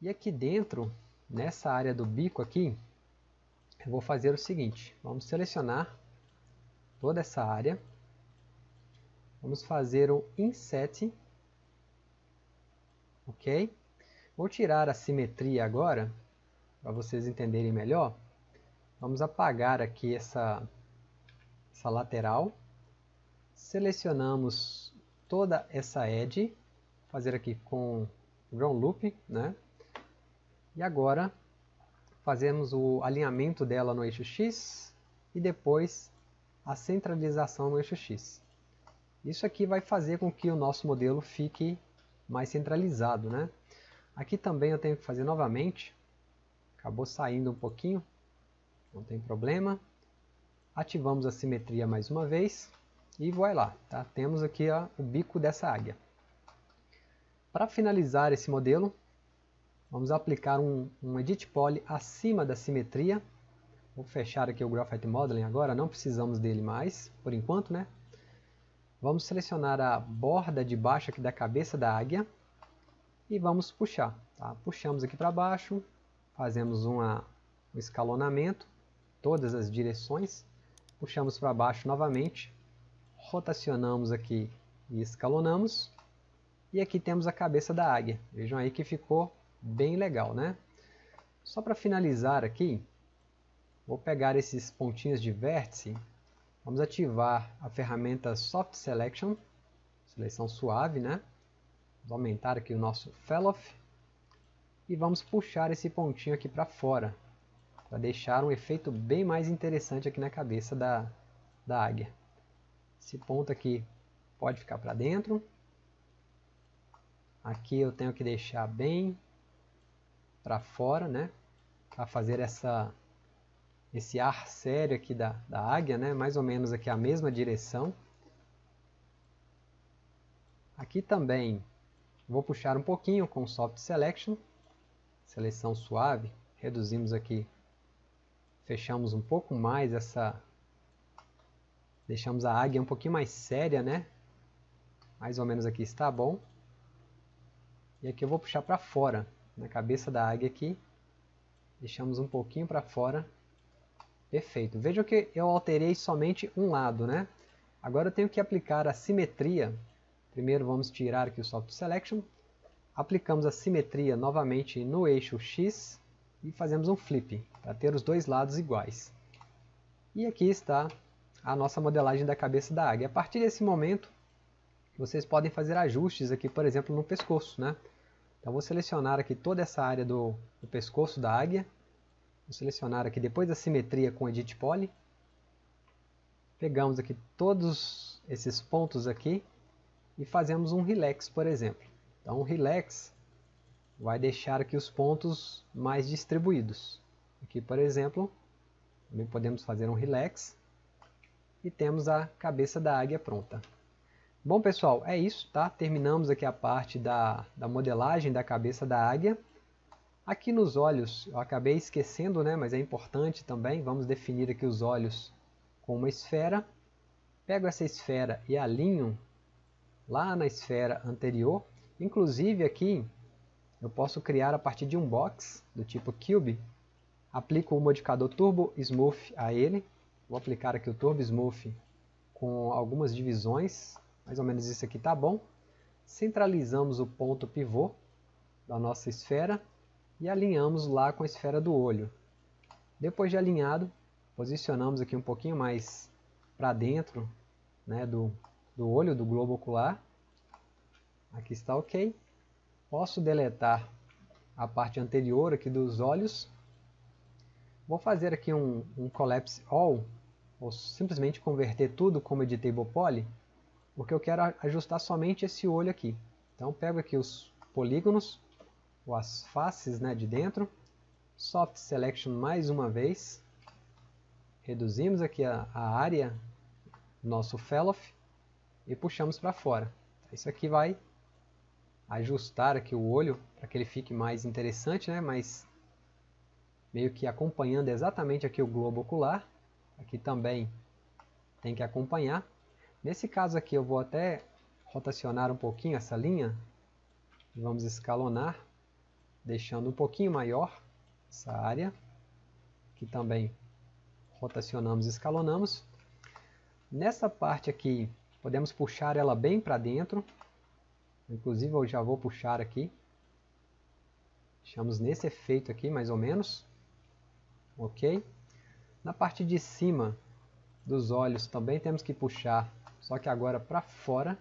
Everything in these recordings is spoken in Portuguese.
E aqui dentro, nessa área do bico aqui, eu vou fazer o seguinte, vamos selecionar toda essa área, vamos fazer o inset, ok? Vou tirar a simetria agora, para vocês entenderem melhor. Vamos apagar aqui essa, essa lateral, selecionamos toda essa edge, fazer aqui com ground loop, né? E agora fazemos o alinhamento dela no eixo X e depois a centralização no eixo X. Isso aqui vai fazer com que o nosso modelo fique mais centralizado, né? Aqui também eu tenho que fazer novamente, acabou saindo um pouquinho, não tem problema. Ativamos a simetria mais uma vez e vai lá, tá? temos aqui ó, o bico dessa águia. Para finalizar esse modelo, Vamos aplicar um, um Edit Poly acima da simetria. Vou fechar aqui o Graphite Modeling agora, não precisamos dele mais, por enquanto, né? Vamos selecionar a borda de baixo aqui da cabeça da águia e vamos puxar. Tá? Puxamos aqui para baixo, fazemos uma, um escalonamento, todas as direções, puxamos para baixo novamente, rotacionamos aqui e escalonamos, e aqui temos a cabeça da águia. Vejam aí que ficou bem legal, né? Só para finalizar aqui, vou pegar esses pontinhos de vértice, vamos ativar a ferramenta Soft Selection, seleção suave, né? Vamos aumentar aqui o nosso Felloff e vamos puxar esse pontinho aqui para fora, para deixar um efeito bem mais interessante aqui na cabeça da, da águia. Esse ponto aqui pode ficar para dentro. Aqui eu tenho que deixar bem para fora, né? Para fazer essa, esse ar sério aqui da, da águia, né? Mais ou menos aqui a mesma direção. Aqui também vou puxar um pouquinho com Soft Selection, seleção suave, reduzimos aqui, fechamos um pouco mais essa, deixamos a águia um pouquinho mais séria, né? Mais ou menos aqui está bom. E aqui eu vou puxar para fora, na cabeça da águia aqui. Deixamos um pouquinho para fora. Perfeito. Vejam que eu alterei somente um lado, né? Agora eu tenho que aplicar a simetria. Primeiro vamos tirar aqui o Soft Selection. Aplicamos a simetria novamente no eixo X e fazemos um flip, para ter os dois lados iguais. E aqui está a nossa modelagem da cabeça da águia. A partir desse momento, vocês podem fazer ajustes aqui, por exemplo, no pescoço, né? Então vou selecionar aqui toda essa área do, do pescoço da águia. Vou selecionar aqui depois da simetria com Edit Poly. Pegamos aqui todos esses pontos aqui e fazemos um relax, por exemplo. Então o relax vai deixar aqui os pontos mais distribuídos. Aqui, por exemplo, também podemos fazer um relax e temos a cabeça da águia pronta. Bom pessoal, é isso, tá? Terminamos aqui a parte da, da modelagem da cabeça da águia. Aqui nos olhos, eu acabei esquecendo, né? Mas é importante também, vamos definir aqui os olhos com uma esfera. Pego essa esfera e alinho lá na esfera anterior. Inclusive aqui, eu posso criar a partir de um box do tipo Cube. Aplico o modificador Turbo Smooth a ele. Vou aplicar aqui o Turbo Smooth com algumas divisões mais ou menos isso aqui tá bom. Centralizamos o ponto pivô da nossa esfera e alinhamos lá com a esfera do olho. Depois de alinhado, posicionamos aqui um pouquinho mais para dentro né, do, do olho, do globo ocular. Aqui está ok. Posso deletar a parte anterior aqui dos olhos. Vou fazer aqui um, um Collapse All, ou simplesmente converter tudo como Editable Poly porque eu quero ajustar somente esse olho aqui. Então pego aqui os polígonos, ou as faces né, de dentro, Soft Selection mais uma vez, reduzimos aqui a, a área nosso Felloff e puxamos para fora. Isso aqui vai ajustar aqui o olho para que ele fique mais interessante, né? mas meio que acompanhando exatamente aqui o globo ocular. Aqui também tem que acompanhar. Nesse caso aqui eu vou até rotacionar um pouquinho essa linha. Vamos escalonar deixando um pouquinho maior essa área. Aqui também rotacionamos e escalonamos. Nessa parte aqui, podemos puxar ela bem para dentro. Inclusive eu já vou puxar aqui. Deixamos nesse efeito aqui, mais ou menos. Ok? Na parte de cima dos olhos também temos que puxar, só que agora para fora.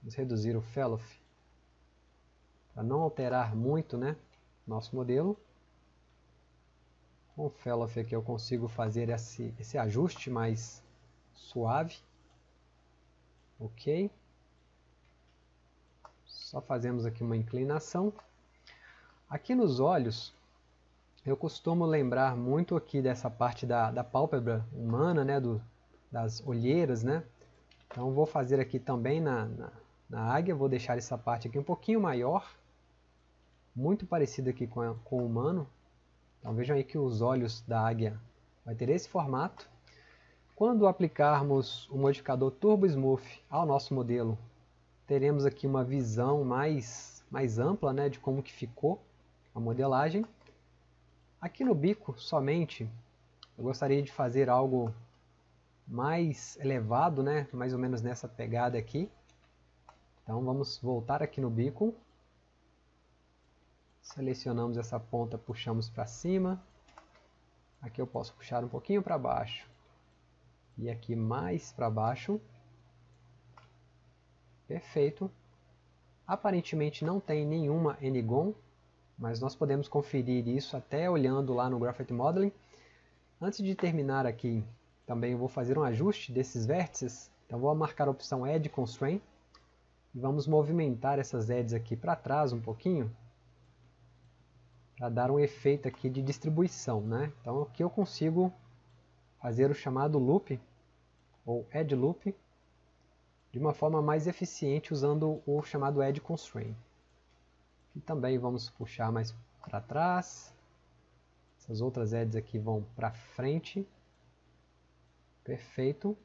Vamos reduzir o Fellow para não alterar muito né, nosso modelo. Com o Fellow aqui eu consigo fazer esse, esse ajuste mais suave. Ok. Só fazemos aqui uma inclinação. Aqui nos olhos, eu costumo lembrar muito aqui dessa parte da, da pálpebra humana, né, do, das olheiras, né? Então vou fazer aqui também na, na, na, águia, vou deixar essa parte aqui um pouquinho maior, muito parecida aqui com, a, com o humano. Então vejam aí que os olhos da águia vai ter esse formato. Quando aplicarmos o modificador Turbo Smooth ao nosso modelo, teremos aqui uma visão mais, mais ampla né, de como que ficou a modelagem. Aqui no bico, somente, eu gostaria de fazer algo mais elevado, né, mais ou menos nessa pegada aqui. Então vamos voltar aqui no bico. Selecionamos essa ponta, puxamos para cima. Aqui eu posso puxar um pouquinho para baixo e aqui mais para baixo. Perfeito. Aparentemente não tem nenhuma Enigon, mas nós podemos conferir isso até olhando lá no Graphite Modeling. Antes de terminar aqui, também eu vou fazer um ajuste desses vértices. Então vou marcar a opção Edge Constraint e vamos movimentar essas edges aqui para trás um pouquinho para dar um efeito aqui de distribuição. Né? Então aqui eu consigo fazer o chamado loop ou Edge Loop de uma forma mais eficiente usando o chamado Edge Constraint. E também vamos puxar mais para trás. Essas outras edges aqui vão para frente. Perfeito.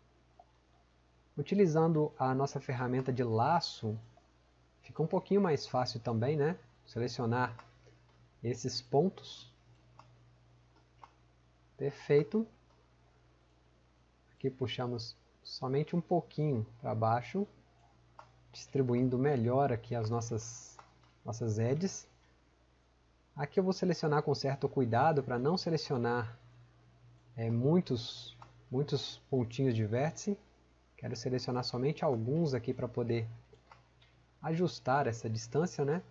Utilizando a nossa ferramenta de laço, fica um pouquinho mais fácil também, né? Selecionar esses pontos. Perfeito. Aqui puxamos somente um pouquinho para baixo, distribuindo melhor aqui as nossas, nossas edges. Aqui eu vou selecionar com certo cuidado para não selecionar é, muitos, muitos pontinhos de vértice. Quero selecionar somente alguns aqui para poder ajustar essa distância, né?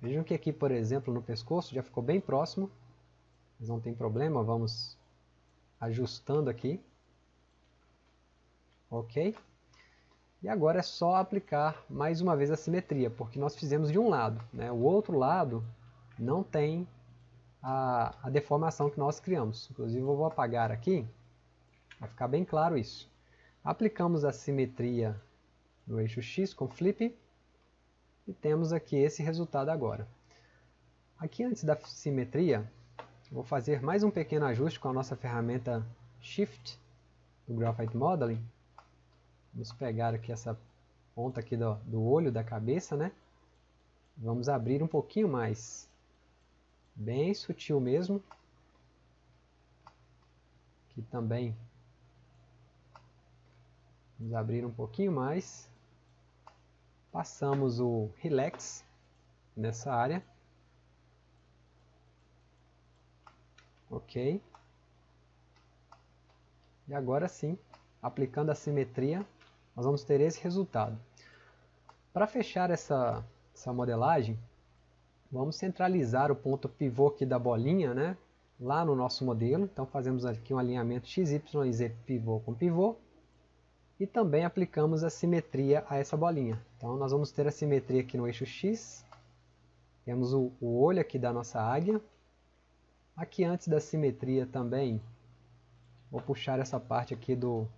Vejam que aqui, por exemplo, no pescoço já ficou bem próximo, mas não tem problema, vamos ajustando aqui ok? E agora é só aplicar mais uma vez a simetria, porque nós fizemos de um lado, né? o outro lado não tem a, a deformação que nós criamos. Inclusive eu vou apagar aqui, para ficar bem claro isso. Aplicamos a simetria no eixo X com flip, e temos aqui esse resultado agora. Aqui antes da simetria, vou fazer mais um pequeno ajuste com a nossa ferramenta Shift do Graphite Modeling, Vamos pegar aqui essa ponta aqui do, do olho da cabeça, né? Vamos abrir um pouquinho mais. Bem sutil mesmo. Aqui também. Vamos abrir um pouquinho mais. Passamos o Relax nessa área. Ok. E agora sim, aplicando a simetria, nós vamos ter esse resultado. Para fechar essa, essa modelagem, vamos centralizar o ponto pivô aqui da bolinha, né? Lá no nosso modelo, então fazemos aqui um alinhamento x, y e z pivô com pivô. E também aplicamos a simetria a essa bolinha. Então nós vamos ter a simetria aqui no eixo x. Temos o, olho aqui da nossa águia. Aqui antes da simetria também, vou puxar essa parte aqui do,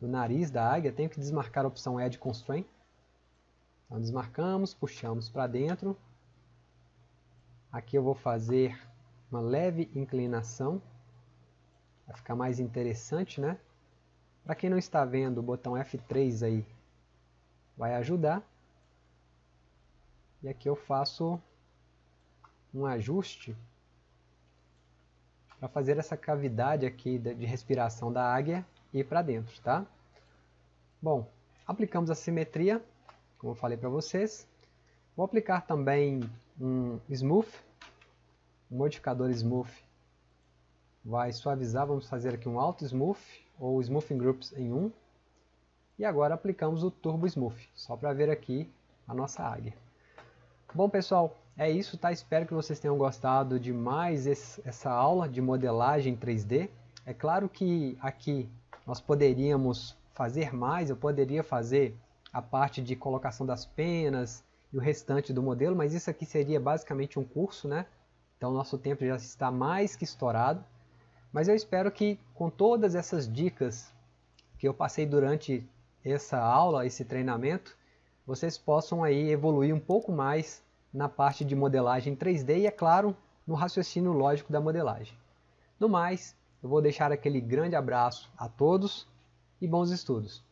do nariz da águia, tenho que desmarcar a opção Edge Constraint. Então desmarcamos, puxamos para dentro. Aqui eu vou fazer uma leve inclinação, vai ficar mais interessante, né? Para quem não está vendo, o botão F3 aí vai ajudar. E aqui eu faço um ajuste para fazer essa cavidade aqui de respiração da águia ir para dentro, tá? Bom, aplicamos a simetria, como eu falei para vocês. Vou aplicar também um Smooth, um modificador Smooth. Vai suavizar, vamos fazer aqui um Auto Smooth, ou Smoothing Groups em 1. E agora aplicamos o Turbo Smooth, só para ver aqui a nossa águia. Bom pessoal, é isso, tá? Espero que vocês tenham gostado de mais esse, essa aula de modelagem 3D. É claro que aqui nós poderíamos fazer mais, eu poderia fazer a parte de colocação das penas e o restante do modelo, mas isso aqui seria basicamente um curso, né? Então nosso tempo já está mais que estourado. Mas eu espero que com todas essas dicas que eu passei durante essa aula, esse treinamento, vocês possam aí evoluir um pouco mais na parte de modelagem 3D e, é claro, no raciocínio lógico da modelagem. No mais, eu vou deixar aquele grande abraço a todos e bons estudos!